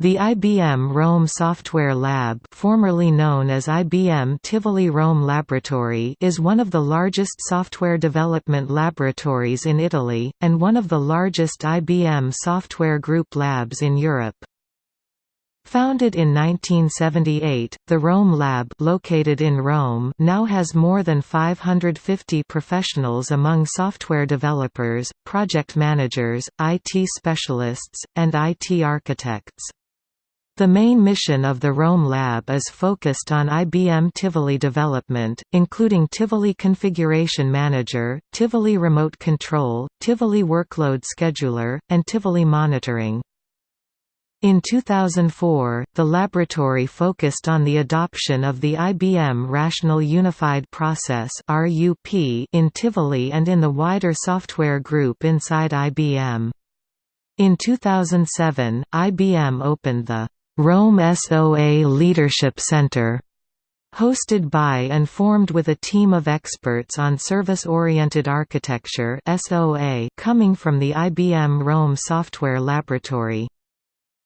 The IBM Rome Software Lab formerly known as IBM Tivoli Rome Laboratory is one of the largest software development laboratories in Italy, and one of the largest IBM Software Group labs in Europe. Founded in 1978, the Rome Lab located in Rome now has more than 550 professionals among software developers, project managers, IT specialists, and IT architects. The main mission of the Rome Lab is focused on IBM Tivoli development, including Tivoli Configuration Manager, Tivoli Remote Control, Tivoli Workload Scheduler, and Tivoli Monitoring. In 2004, the laboratory focused on the adoption of the IBM Rational Unified Process in Tivoli and in the wider software group inside IBM. In 2007, IBM opened the Rome SOA Leadership Center, hosted by and formed with a team of experts on service-oriented architecture (SOA) coming from the IBM Rome Software Laboratory.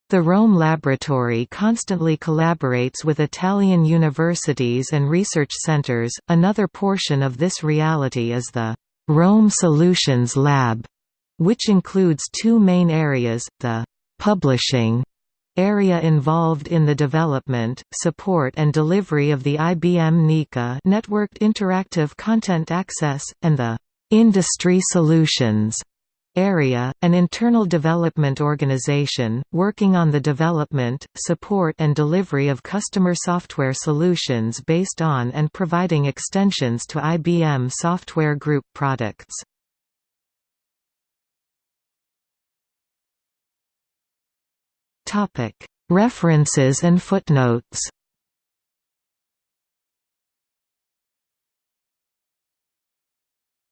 The Rome Laboratory constantly collaborates with Italian universities and research centers. Another portion of this reality is the Rome Solutions Lab, which includes two main areas: the publishing area involved in the development, support and delivery of the IBM NICA Networked Interactive Content Access, and the «Industry Solutions» area, an internal development organization, working on the development, support and delivery of customer software solutions based on and providing extensions to IBM Software Group products. References and footnotes